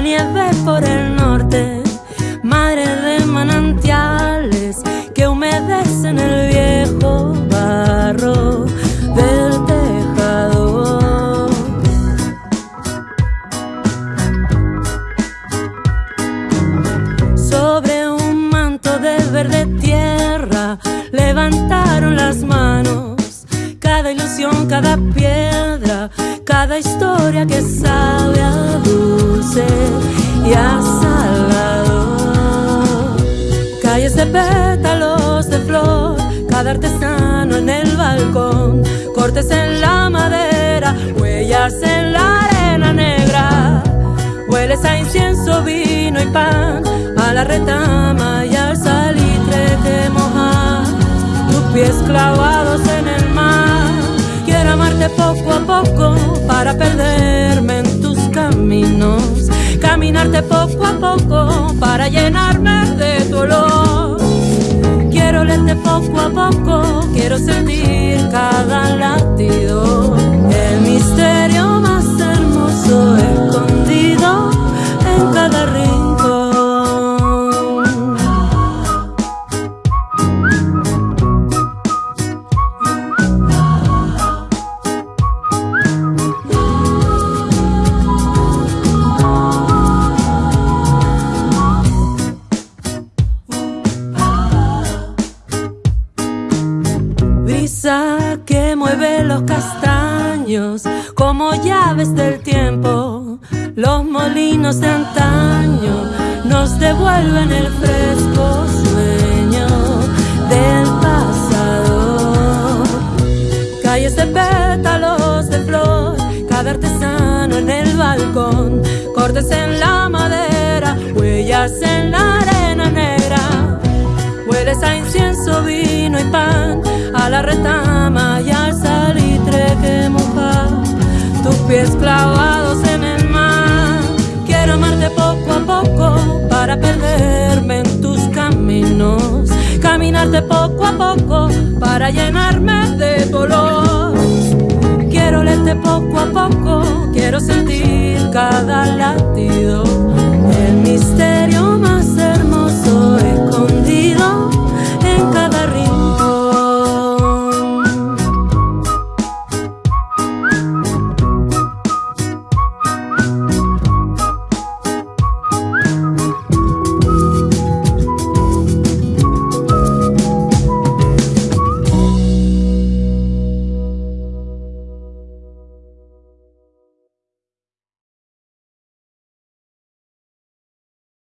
nieve por el norte, madre de manantiales que humedecen el viejo barro del tejado. Sobre un manto de verde tierra levantaron las manos, cada ilusión, cada piedra cada historia que sabe a dulce y a salado. Calles de pétalos de flor, cada artesano en el balcón, cortes en la madera, huellas en la arena negra. Hueles a incienso, vino y pan, a la retama y al salitre que moja tus pies clavados en el mar. Poco a poco para perderme en tus caminos, caminarte poco a poco para llenarme Brisa que mueve los castaños como llaves del tiempo. Los molinos de antaño nos devuelven el fresco sueño del pasado. Calles de pétalos de flor, cada artesano en el balcón, cortes en la madera, huellas en la arena negra. Hueles a incienso, vino y pan, retama y al salitre que moja tus pies clavados en el mar. Quiero amarte poco a poco para perderme en tus caminos, caminarte poco a poco para llenarme de